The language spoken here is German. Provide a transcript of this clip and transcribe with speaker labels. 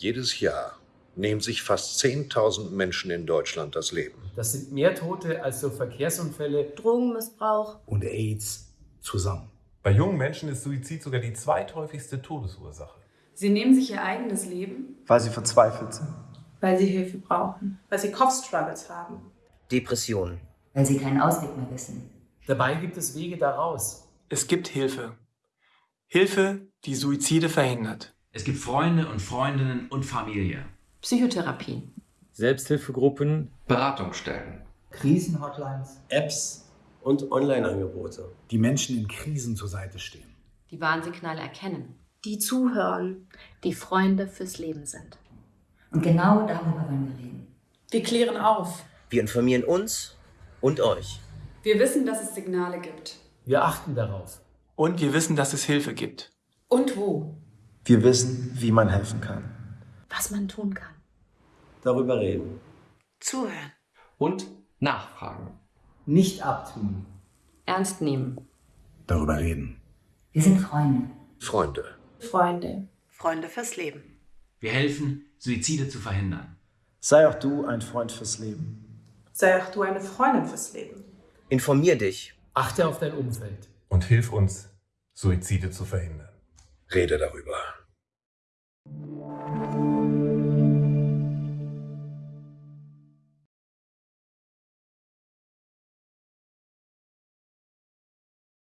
Speaker 1: Jedes Jahr nehmen sich fast 10.000 Menschen in Deutschland das Leben.
Speaker 2: Das sind mehr Tote als durch Verkehrsunfälle,
Speaker 3: Drogenmissbrauch
Speaker 4: und AIDS zusammen.
Speaker 5: Bei jungen Menschen ist Suizid sogar die zweithäufigste Todesursache.
Speaker 6: Sie nehmen sich ihr eigenes Leben,
Speaker 7: weil sie verzweifelt sind,
Speaker 6: weil sie Hilfe brauchen, weil sie Kopfstruggles haben.
Speaker 8: Depressionen.
Speaker 9: Weil sie keinen Ausweg mehr wissen.
Speaker 2: Dabei gibt es Wege daraus.
Speaker 7: Es gibt Hilfe. Hilfe, die Suizide verhindert.
Speaker 10: Es gibt Freunde und Freundinnen und Familie.
Speaker 3: Psychotherapie.
Speaker 2: Selbsthilfegruppen,
Speaker 10: Beratungsstellen,
Speaker 4: Krisenhotlines,
Speaker 11: Apps und Online-Angebote.
Speaker 4: Die Menschen in Krisen zur Seite stehen.
Speaker 3: Die Warnsignale erkennen.
Speaker 6: Die zuhören.
Speaker 3: Die Freunde fürs Leben sind.
Speaker 9: Und genau darüber wollen wir reden.
Speaker 6: Wir klären auf.
Speaker 8: Wir informieren uns und euch.
Speaker 6: Wir wissen, dass es Signale gibt.
Speaker 2: Wir achten darauf.
Speaker 7: Und wir wissen, dass es Hilfe gibt.
Speaker 6: Und wo?
Speaker 7: Wir wissen, wie man helfen kann.
Speaker 3: Was man tun kann.
Speaker 11: Darüber reden.
Speaker 3: Zuhören.
Speaker 10: Und nachfragen.
Speaker 4: Nicht abtun.
Speaker 3: Ernst nehmen.
Speaker 4: Darüber reden.
Speaker 9: Wir sind Freunde.
Speaker 1: Freunde.
Speaker 6: Freunde.
Speaker 3: Freunde fürs Leben.
Speaker 10: Wir helfen, Suizide zu verhindern.
Speaker 7: Sei auch du ein Freund fürs Leben.
Speaker 6: Sei auch du eine Freundin fürs Leben.
Speaker 8: Informier dich.
Speaker 2: Achte auf dein Umfeld.
Speaker 5: Und hilf uns, Suizide zu verhindern.
Speaker 1: Rede darüber.